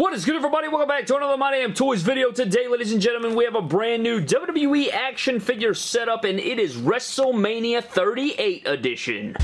What is good everybody? Welcome back to another My Damn Toys video. Today, ladies and gentlemen, we have a brand new WWE action figure setup and it is WrestleMania 38 edition.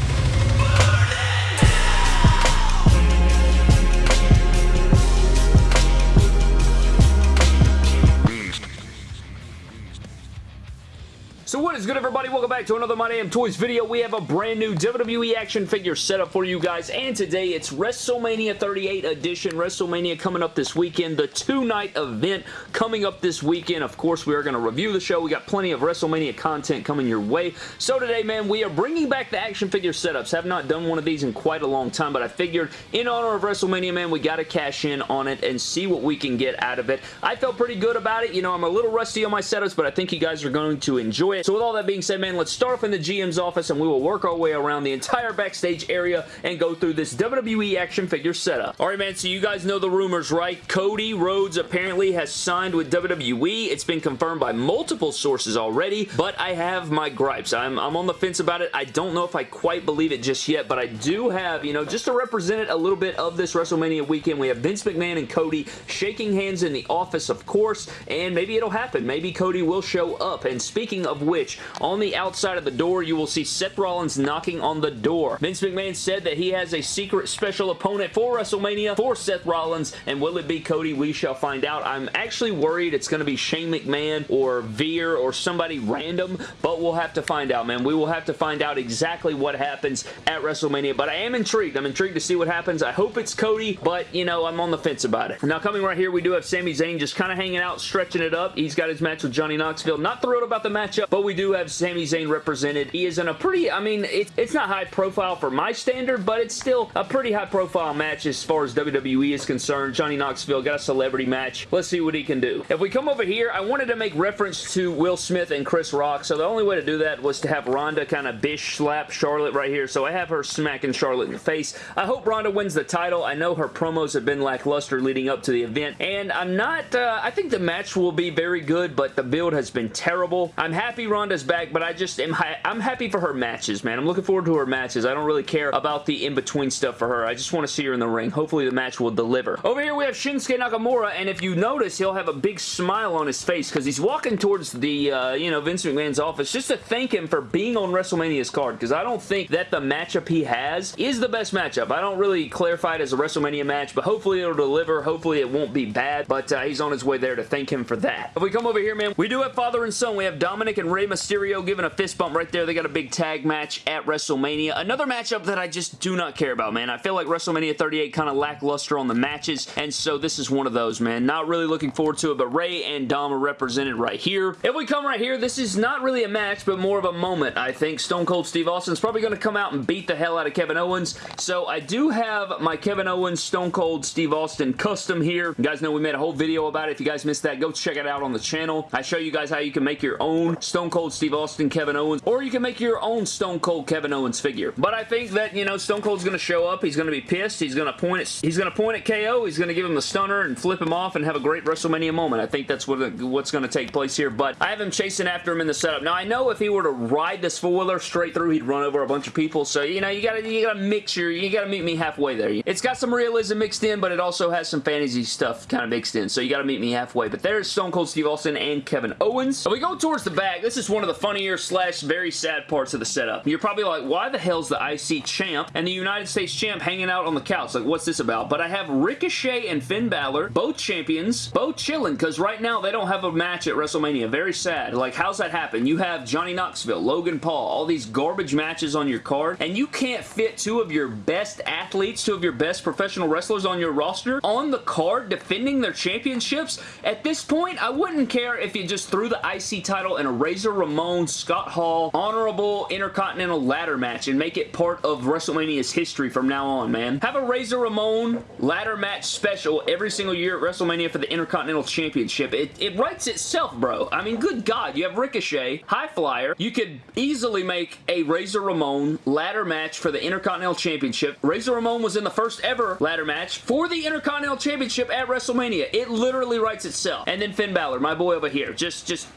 So what is good everybody? Welcome back to another My Damn Toys video. We have a brand new WWE action figure setup for you guys and today it's WrestleMania 38 edition. WrestleMania coming up this weekend. The two-night event coming up this weekend. Of course we are going to review the show. We got plenty of WrestleMania content coming your way. So today man we are bringing back the action figure setups. Have not done one of these in quite a long time but I figured in honor of WrestleMania man we got to cash in on it and see what we can get out of it. I felt pretty good about it. You know I'm a little rusty on my setups but I think you guys are going to enjoy So with all that being said, man, let's start off in the GM's office and we will work our way around the entire backstage area and go through this WWE action figure setup. Alright, man, so you guys know the rumors, right? Cody Rhodes apparently has signed with WWE. It's been confirmed by multiple sources already, but I have my gripes. I'm, I'm on the fence about it. I don't know if I quite believe it just yet, but I do have, you know, just to represent it a little bit of this WrestleMania weekend, we have Vince McMahon and Cody shaking hands in the office, of course, and maybe it'll happen. Maybe Cody will show up, and speaking of which, on the outside of the door, you will see Seth Rollins knocking on the door. Vince McMahon said that he has a secret special opponent for WrestleMania for Seth Rollins, and will it be Cody? We shall find out. I'm actually worried it's going to be Shane McMahon or Veer or somebody random, but we'll have to find out, man. We will have to find out exactly what happens at WrestleMania, but I am intrigued. I'm intrigued to see what happens. I hope it's Cody, but, you know, I'm on the fence about it. Now, coming right here, we do have Sami Zayn just kind of hanging out, stretching it up. He's got his match with Johnny Knoxville. Not thrilled about the matchup, but we do have Sami Zayn represented. He is in a pretty, I mean, it, it's not high profile for my standard, but it's still a pretty high profile match as far as WWE is concerned. Johnny Knoxville got a celebrity match. Let's see what he can do. If we come over here, I wanted to make reference to Will Smith and Chris Rock, so the only way to do that was to have Ronda kind of bish slap Charlotte right here, so I have her smacking Charlotte in the face. I hope Ronda wins the title. I know her promos have been lackluster leading up to the event, and I'm not, uh, I think the match will be very good, but the build has been terrible. I'm happy Ronda's back, but I just am I'm happy for her matches, man. I'm looking forward to her matches. I don't really care about the in-between stuff for her. I just want to see her in the ring. Hopefully the match will deliver. Over here we have Shinsuke Nakamura, and if you notice, he'll have a big smile on his face because he's walking towards the, uh, you know, Vince McMahon's office just to thank him for being on WrestleMania's card because I don't think that the matchup he has is the best matchup. I don't really clarify it as a WrestleMania match, but hopefully it'll deliver. Hopefully it won't be bad, but uh, he's on his way there to thank him for that. If we come over here, man, we do have father and son. We have Dominik and Rey Mysterio giving a fist bump right there. They got a big tag match at WrestleMania. Another matchup that I just do not care about, man. I feel like WrestleMania 38 kind of lackluster on the matches, and so this is one of those, man. Not really looking forward to it, but Rey and Dom are represented right here. If we come right here, this is not really a match, but more of a moment, I think. Stone Cold Steve Austin's probably going to come out and beat the hell out of Kevin Owens, so I do have my Kevin Owens Stone Cold Steve Austin custom here. You guys know we made a whole video about it. If you guys missed that, go check it out on the channel. I show you guys how you can make your own Stone Cold Steve Austin Kevin Owens, or you can make your own Stone Cold Kevin Owens figure. But I think that, you know, Stone Cold's going to show up. He's going to be pissed. He's going to point at, he's going to point at KO. He's going to give him the stunner and flip him off and have a great WrestleMania moment. I think that's what, what's going to take place here, but I have him chasing after him in the setup. Now, I know if he were to ride this four-wheeler straight through, he'd run over a bunch of people, so, you know, you gotta, you gotta mix your, you gotta meet me halfway there. It's got some realism mixed in, but it also has some fantasy stuff kind of mixed in, so you gotta meet me halfway. But there's Stone Cold Steve Austin and Kevin Owens. So we go towards the back. This is one of the funnier slash very sad parts of the setup. You're probably like, why the hell's the IC champ and the United States champ hanging out on the couch? Like, what's this about? But I have Ricochet and Finn Balor, both champions, both chilling, because right now they don't have a match at WrestleMania. Very sad. Like, how's that happen? You have Johnny Knoxville, Logan Paul, all these garbage matches on your card, and you can't fit two of your best athletes, two of your best professional wrestlers on your roster on the card defending their championships? At this point, I wouldn't care if you just threw the IC title in a Razor Ramon, Scott Hall, honorable Intercontinental ladder match and make it part of WrestleMania's history from now on, man. Have a Razor Ramon ladder match special every single year at WrestleMania for the Intercontinental Championship. It, it writes itself, bro. I mean, good God. You have Ricochet, High Flyer. You could easily make a Razor Ramon ladder match for the Intercontinental Championship. Razor Ramon was in the first ever ladder match for the Intercontinental Championship at WrestleMania. It literally writes itself. And then Finn Balor, my boy over here. Just, just,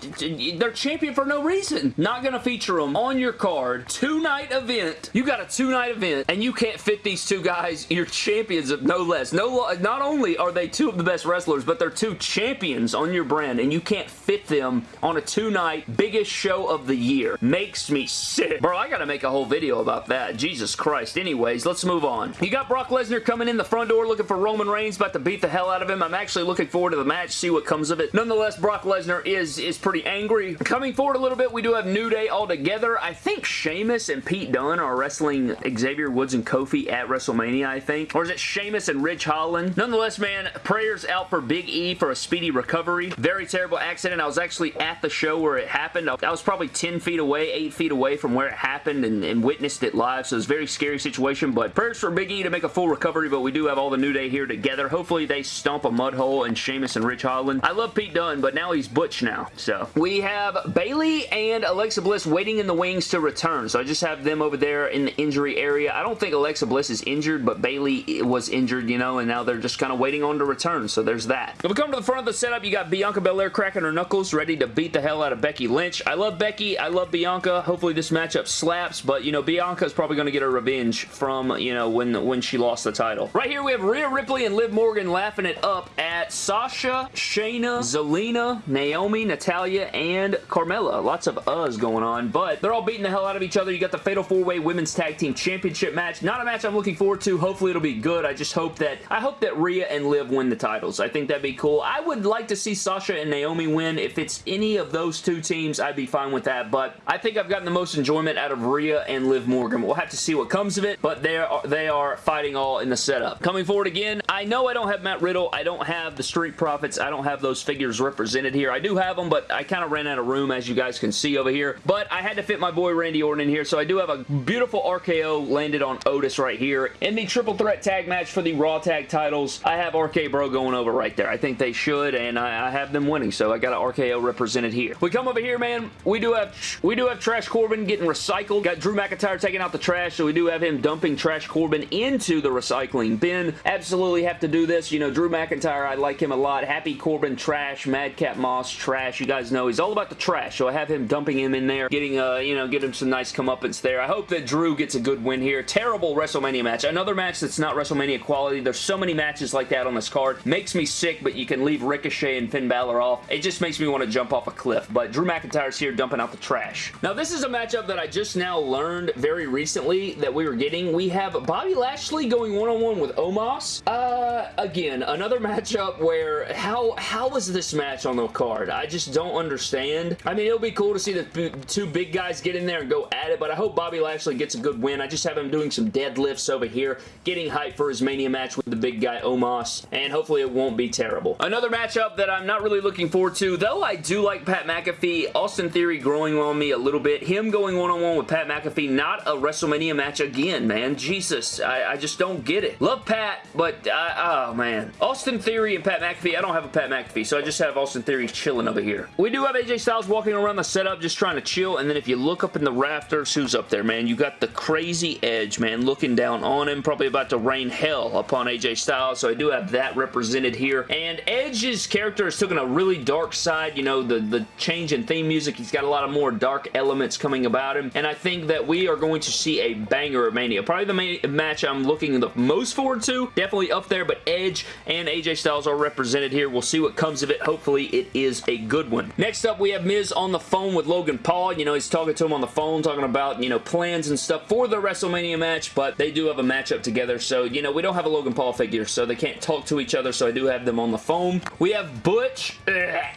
they're for no reason. Not gonna feature them on your card. Two-night event. You got a two-night event, and you can't fit these two guys. You're champions of no less. No, Not only are they two of the best wrestlers, but they're two champions on your brand, and you can't fit them on a two-night biggest show of the year. Makes me sick. Bro, I gotta make a whole video about that. Jesus Christ. Anyways, let's move on. You got Brock Lesnar coming in the front door looking for Roman Reigns, about to beat the hell out of him. I'm actually looking forward to the match, see what comes of it. Nonetheless, Brock Lesnar is, is pretty angry. Coming forward a little bit, we do have New Day all together. I think Sheamus and Pete Dunne are wrestling Xavier Woods and Kofi at WrestleMania, I think. Or is it Sheamus and Ridge Holland? Nonetheless, man, prayers out for Big E for a speedy recovery. Very terrible accident. I was actually at the show where it happened. I was probably 10 feet away, 8 feet away from where it happened and, and witnessed it live, so it's a very scary situation, but prayers for Big E to make a full recovery, but we do have all the New Day here together. Hopefully they stomp a mud hole in Sheamus and Ridge Holland. I love Pete Dunne, but now he's Butch now, so. We have and Alexa Bliss waiting in the wings to return, so I just have them over there in the injury area. I don't think Alexa Bliss is injured, but Bayley was injured, you know, and now they're just kind of waiting on to return, so there's that. If we come to the front of the setup, you got Bianca Belair cracking her knuckles, ready to beat the hell out of Becky Lynch. I love Becky. I love Bianca. Hopefully this matchup slaps, but, you know, Bianca is probably going to get her revenge from, you know, when, when she lost the title. Right here, we have Rhea Ripley and Liv Morgan laughing it up at Sasha, Shayna, Zelina, Naomi, Natalya, and Carmella. Lots of us going on, but they're all beating the hell out of each other. You got the Fatal 4-Way Women's Tag Team Championship match. Not a match I'm looking forward to. Hopefully it'll be good. I just hope that I hope that Rhea and Liv win the titles. I think that'd be cool. I would like to see Sasha and Naomi win. If it's any of those two teams, I'd be fine with that, but I think I've gotten the most enjoyment out of Rhea and Liv Morgan. We'll have to see what comes of it, but they are, they are fighting all in the setup. Coming forward again, I know I don't have Matt Riddle. I don't have the Street Profits. I don't have those figures represented here. I do have them, but I kind of ran out of room, as you guys can see over here. But I had to fit my boy Randy Orton in here, so I do have a beautiful RKO landed on Otis right here. In the triple threat tag match for the Raw tag titles, I have RK Bro going over right there. I think they should, and I, I have them winning, so I got an RKO represented here. We come over here, man. We do have we do have Trash Corbin getting recycled. Got Drew McIntyre taking out the trash, so we do have him dumping Trash Corbin into the recycling bin. Absolutely have to do this. You know, Drew McIntyre, I like him a lot. Happy Corbin, trash. Madcap Moss, trash. You guys know he's all about the trash, so I have him dumping him in there, getting, uh, you know, get him some nice comeuppance there. I hope that Drew gets a good win here. Terrible WrestleMania match. Another match that's not WrestleMania quality. There's so many matches like that on this card. Makes me sick, but you can leave Ricochet and Finn Balor off. It just makes me want to jump off a cliff, but Drew McIntyre's here dumping out the trash. Now, this is a matchup that I just now learned very recently that we were getting. We have Bobby Lashley going one-on-one -on -one with Omos. Uh, again, another matchup where how how was this match on the card? I just don't understand. I mean, it'll be cool to see the two big guys get in there and go at it, but I hope Bobby Lashley gets a good win. I just have him doing some deadlifts over here, getting hyped for his Mania match with the big guy Omos, and hopefully it won't be terrible. Another matchup that I'm not really looking forward to, though I do like Pat McAfee, Austin Theory growing on me a little bit. Him going one-on-one -on -one with Pat McAfee, not a WrestleMania match again, man. Jesus, I, I just don't get it. Love Pat, but I, oh man. Austin Theory and Pat McAfee, I don't have a Pat McAfee, so I just have Austin Theory chilling over here. We do have AJ Styles walking around the setup just trying to chill, and then if you look up in the rafters, who's up there, man? You got the crazy Edge, man, looking down on him, probably about to rain hell upon AJ Styles, so I do have that represented here. And Edge's character has taken a really dark side, you know, the, the change in theme music, he's got a lot of more dark elements coming about him, and I think that we are going to see a banger of Mania. Probably the match I'm looking the most forward to, definitely up there, but Edge and AJ Styles are represented here. We'll see what comes of it. Hopefully it is a good one. Next up, we have Miz on the phone with Logan Paul. You know, he's talking to him on the phone, talking about, you know, plans and stuff for the WrestleMania match, but they do have a matchup together, so, you know, we don't have a Logan Paul figure, so they can't talk to each other, so I do have them on the phone. We have Butch.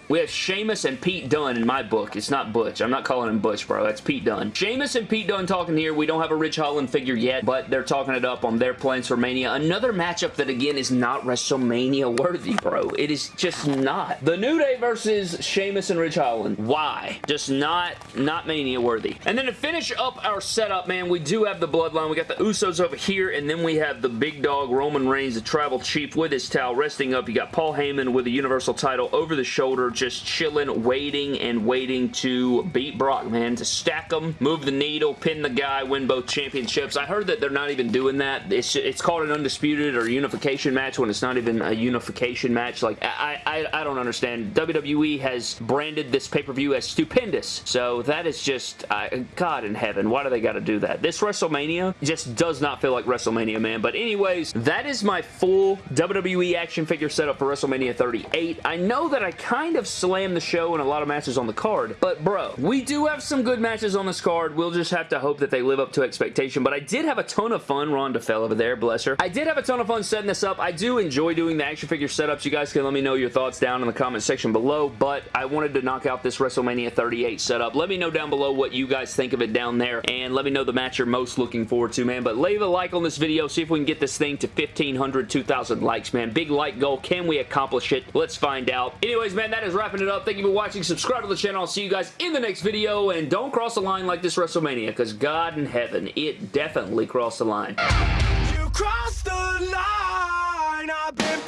We have Sheamus and Pete Dunne in my book. It's not Butch. I'm not calling him Butch, bro. That's Pete Dunne. Sheamus and Pete Dunne talking here. We don't have a Ridge Holland figure yet, but they're talking it up on their plans for Mania. Another matchup that, again, is not WrestleMania worthy, bro. It is just not. The New Day versus Sheamus and Ridge Holland. Why? Just not, not Mania worthy. And then to finish up our setup, man, we do have the Bloodline. We got the Usos over here, and then we have the big dog Roman Reigns, the Tribal Chief with his towel resting up. You got Paul Heyman with the Universal title over the shoulder, just chilling, waiting and waiting to beat Brock, man, to stack them, move the needle, pin the guy, win both championships. I heard that they're not even doing that. It's, it's called an undisputed or unification match when it's not even a unification unification match. Like, I, I, I don't understand. WWE has branded this pay-per-view as stupendous. So that is just, uh, God in heaven, why do they got to do that? This WrestleMania just does not feel like WrestleMania, man. But anyways, that is my full WWE action figure setup for WrestleMania 38. I know that I kind of slammed the show and a lot of matches on the card, but bro, we do have some good matches on this card. We'll just have to hope that they live up to expectation. But I did have a ton of fun. Ronda fell over there, bless her. I did have a ton of fun setting this up. I do enjoy doing the action figure setups. You guys can let me know your thoughts down in the comment section below, but I wanted to knock out this WrestleMania 38 setup. Let me know down below what you guys think of it down there, and let me know the match you're most looking forward to, man. But leave a like on this video. See if we can get this thing to 1,500, 2,000 likes, man. Big like goal. Can we accomplish it? Let's find out. Anyways, man, that is wrapping it up. Thank you for watching. Subscribe to the channel. I'll see you guys in the next video, and don't cross the line like this WrestleMania, because God in heaven, it definitely crossed the line. You crossed the line. I've been